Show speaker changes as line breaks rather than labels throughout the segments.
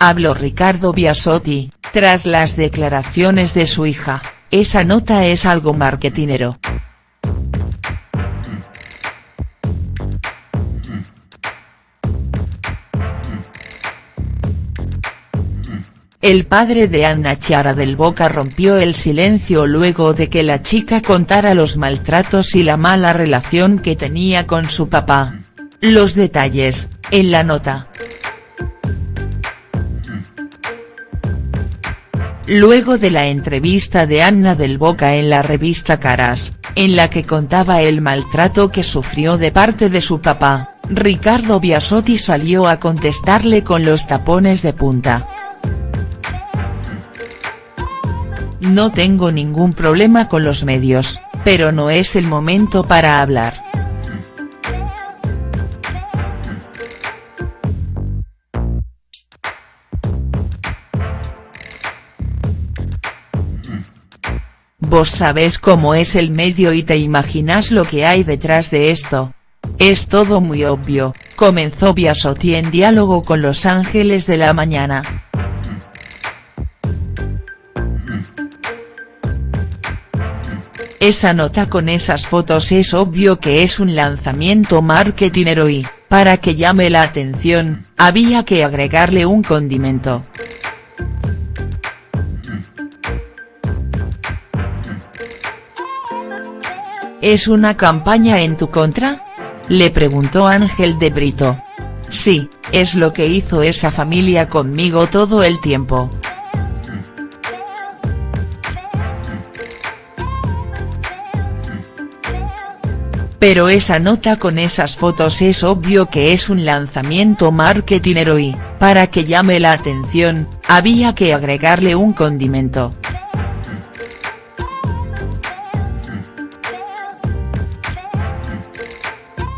habló Ricardo Biasotti, tras las declaraciones de su hija, esa nota es algo marketinero. El padre de Anna Chiara del Boca rompió el silencio luego de que la chica contara los maltratos y la mala relación que tenía con su papá. Los detalles, en la nota. Luego de la entrevista de Anna del Boca en la revista Caras, en la que contaba el maltrato que sufrió de parte de su papá, Ricardo Biasotti salió a contestarle con los tapones de punta. No tengo ningún problema con los medios, pero no es el momento para hablar. Vos sabés cómo es el medio y te imaginas lo que hay detrás de esto. Es todo muy obvio, comenzó Biasotti en diálogo con Los Ángeles de la Mañana. Esa nota con esas fotos es obvio que es un lanzamiento marketingero y, para que llame la atención, había que agregarle un condimento. ¿Es una campaña en tu contra? Le preguntó Ángel de Brito. Sí, es lo que hizo esa familia conmigo todo el tiempo. Pero esa nota con esas fotos es obvio que es un lanzamiento marketingero y, para que llame la atención, había que agregarle un condimento.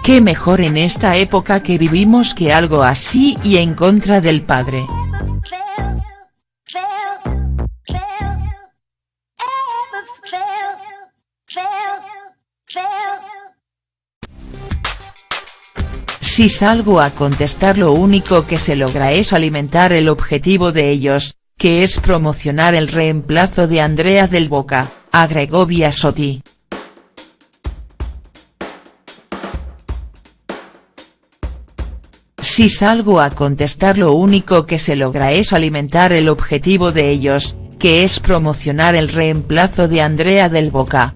¿Qué mejor en esta época que vivimos que algo así y en contra del padre?. Si salgo a contestar lo único que se logra es alimentar el objetivo de ellos, que es promocionar el reemplazo de Andrea del Boca, agregó Biasotti. Si salgo a contestar lo único que se logra es alimentar el objetivo de ellos, que es promocionar el reemplazo de Andrea del Boca,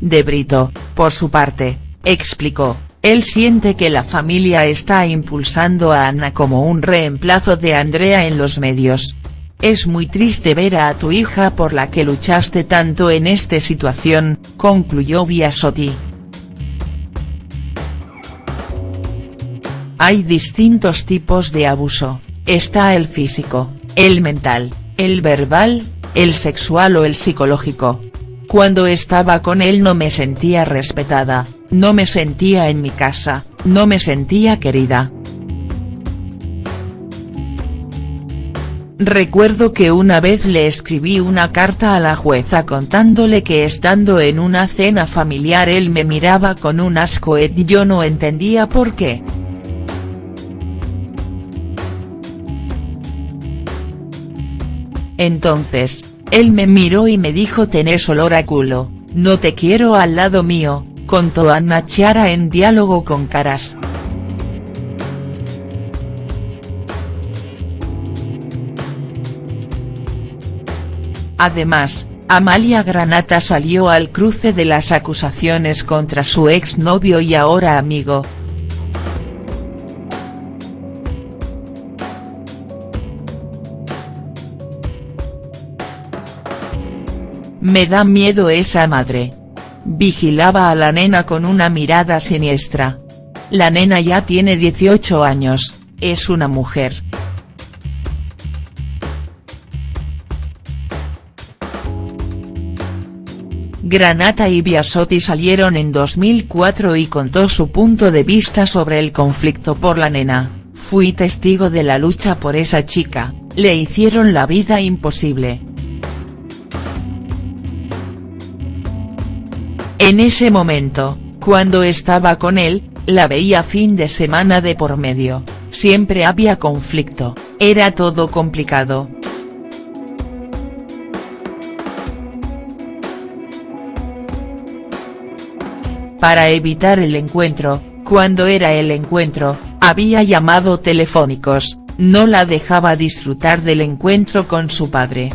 De Brito, por su parte, explicó, él siente que la familia está impulsando a Ana como un reemplazo de Andrea en los medios. Es muy triste ver a tu hija por la que luchaste tanto en esta situación, concluyó Biasotti. Hay distintos tipos de abuso, está el físico, el mental, el verbal, el sexual o el psicológico, cuando estaba con él no me sentía respetada, no me sentía en mi casa, no me sentía querida. Recuerdo que una vez le escribí una carta a la jueza contándole que estando en una cena familiar él me miraba con un asco y yo no entendía por qué. Entonces, él me miró y me dijo tenés olor a culo, no te quiero al lado mío, contó Anna Chiara en diálogo con Caras. Además, Amalia Granata salió al cruce de las acusaciones contra su exnovio y ahora amigo, Me da miedo esa madre. Vigilaba a la nena con una mirada siniestra. La nena ya tiene 18 años, es una mujer. Granata y Biasotti salieron en 2004 y contó su punto de vista sobre el conflicto por la nena, fui testigo de la lucha por esa chica, le hicieron la vida imposible, En ese momento, Cuando estaba con él, la veía fin de semana de por medio, siempre había conflicto, era todo complicado. Para evitar el encuentro, cuando era el encuentro, había llamado telefónicos, no la dejaba disfrutar del encuentro con su padre.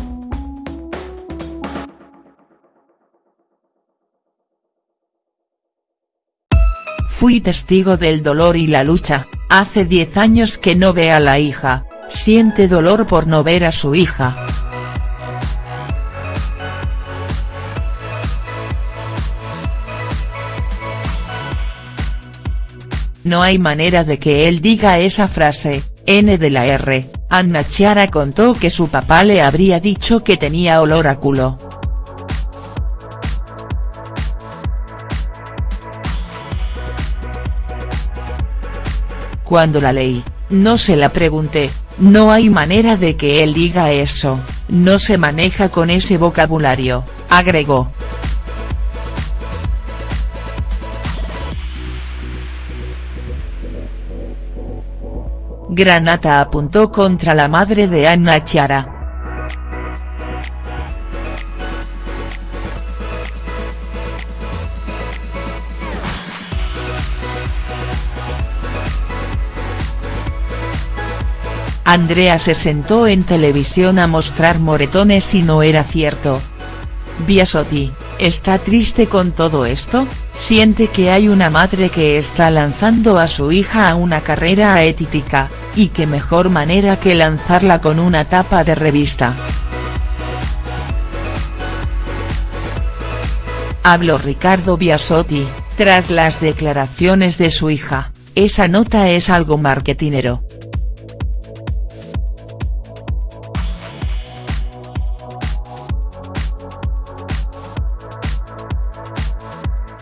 Fui testigo del dolor y la lucha, hace 10 años que no ve a la hija, siente dolor por no ver a su hija. No hay manera de que él diga esa frase, N de la R, Anna Chiara contó que su papá le habría dicho que tenía olor a culo. Cuando la leí, no se la pregunté, no hay manera de que él diga eso, no se maneja con ese vocabulario, agregó. Granata apuntó contra la madre de Anna Chiara. Andrea se sentó en televisión a mostrar moretones y no era cierto. Biasotti, ¿está triste con todo esto? Siente que hay una madre que está lanzando a su hija a una carrera aética, y qué mejor manera que lanzarla con una tapa de revista. Habló Ricardo Biasotti, tras las declaraciones de su hija, esa nota es algo marketinero.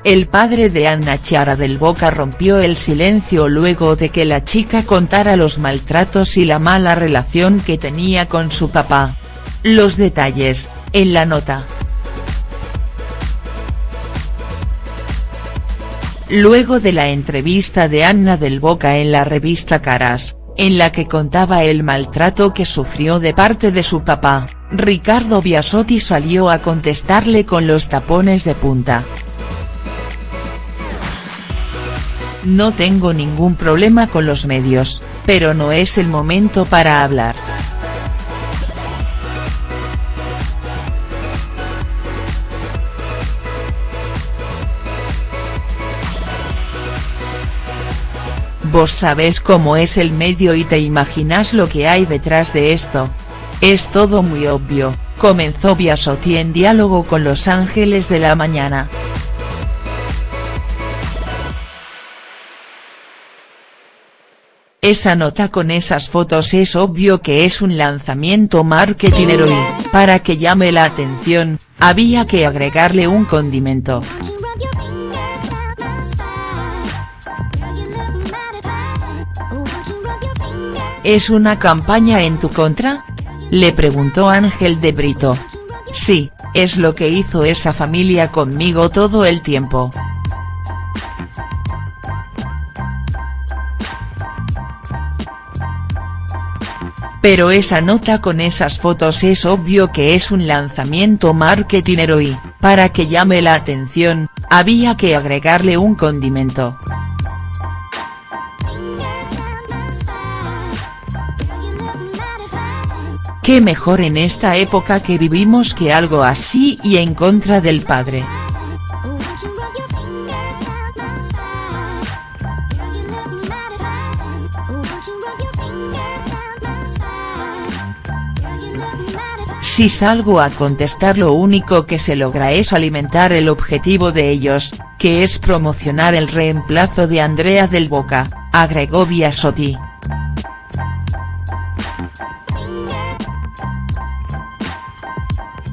El padre de Anna Chiara del Boca rompió el silencio luego de que la chica contara los maltratos y la mala relación que tenía con su papá. Los detalles, en la nota. Luego de la entrevista de Anna del Boca en la revista Caras, en la que contaba el maltrato que sufrió de parte de su papá, Ricardo Biasotti salió a contestarle con los tapones de punta. No tengo ningún problema con los medios, pero no es el momento para hablar. Vos sabés cómo es el medio y te imaginas lo que hay detrás de esto. Es todo muy obvio, comenzó Biasotti en diálogo con Los Ángeles de la Mañana. Esa nota con esas fotos es obvio que es un lanzamiento marketingero y, para que llame la atención, había que agregarle un condimento. ¿Es una campaña en tu contra? Le preguntó Ángel de Brito. Sí, es lo que hizo esa familia conmigo todo el tiempo. Pero esa nota con esas fotos es obvio que es un lanzamiento marketingero y, para que llame la atención, había que agregarle un condimento. Qué mejor en esta época que vivimos que algo así y en contra del padre. Si salgo a contestar lo único que se logra es alimentar el objetivo de ellos, que es promocionar el reemplazo de Andrea del Boca, agregó Biasotti.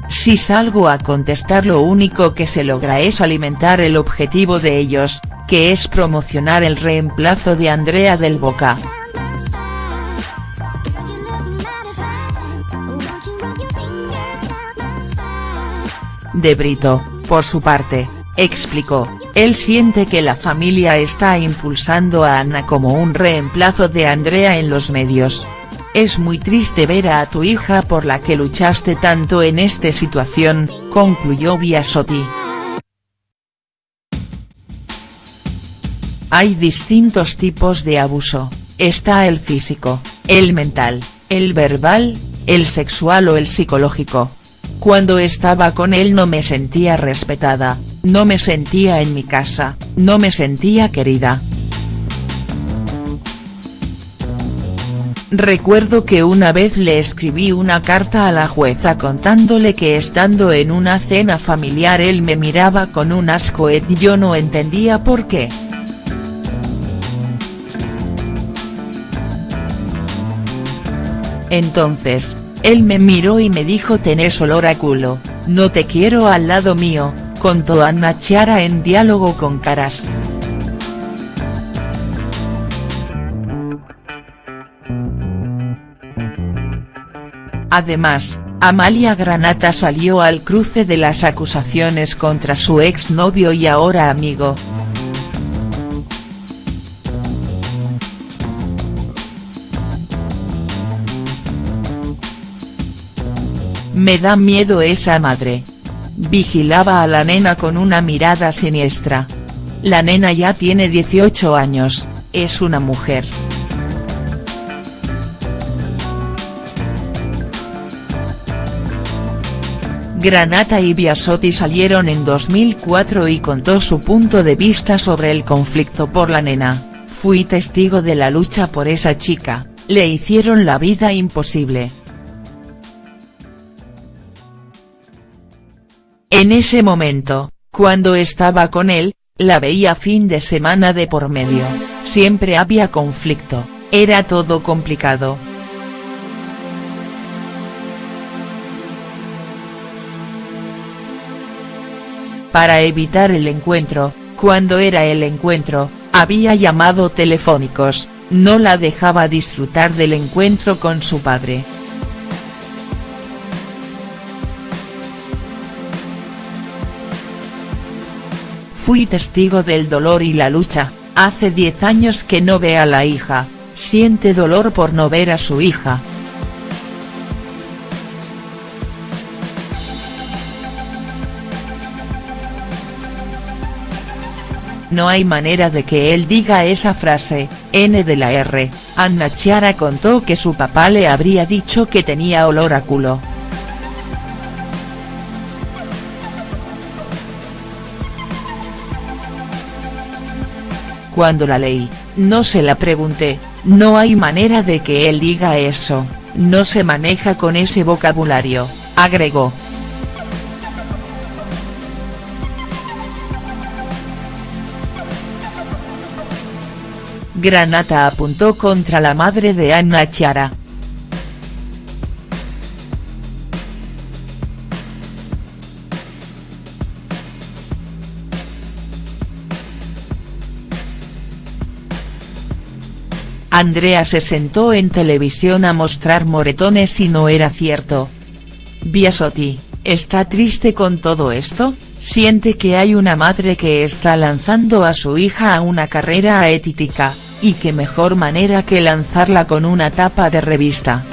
Si salgo a contestar lo único que se logra es alimentar el objetivo de ellos, que es promocionar el reemplazo de Andrea del Boca. De Brito, por su parte, explicó, él siente que la familia está impulsando a Ana como un reemplazo de Andrea en los medios. Es muy triste ver a tu hija por la que luchaste tanto en esta situación, concluyó Biasotti. Hay distintos tipos de abuso, está el físico, el mental, el verbal, el sexual o el psicológico. Cuando estaba con él no me sentía respetada, no me sentía en mi casa, no me sentía querida. Recuerdo que una vez le escribí una carta a la jueza contándole que estando en una cena familiar él me miraba con un asco y yo no entendía por qué. Entonces, él me miró y me dijo tenés olor a culo, no te quiero al lado mío, contó Anna Chiara en diálogo con Caras. Además, Amalia Granata salió al cruce de las acusaciones contra su exnovio y ahora amigo, Me da miedo esa madre. Vigilaba a la nena con una mirada siniestra. La nena ya tiene 18 años, es una mujer. Granata y Biasotti salieron en 2004 y contó su punto de vista sobre el conflicto por la nena, fui testigo de la lucha por esa chica, le hicieron la vida imposible. En ese momento, cuando estaba con él, la veía fin de semana de por medio, siempre había conflicto, era todo complicado. Para evitar el encuentro, cuando era el encuentro, había llamado telefónicos, no la dejaba disfrutar del encuentro con su padre. Fui testigo del dolor y la lucha, hace 10 años que no ve a la hija, siente dolor por no ver a su hija. No hay manera de que él diga esa frase, N de la R, Anna Chiara contó que su papá le habría dicho que tenía olor a culo. Cuando la leí, no se la pregunté, no hay manera de que él diga eso, no se maneja con ese vocabulario, agregó. Granata apuntó contra la madre de Anna Chiara. Andrea se sentó en televisión a mostrar moretones y no era cierto. Biasotti, ¿está triste con todo esto? Siente que hay una madre que está lanzando a su hija a una carrera aética, y qué mejor manera que lanzarla con una tapa de revista.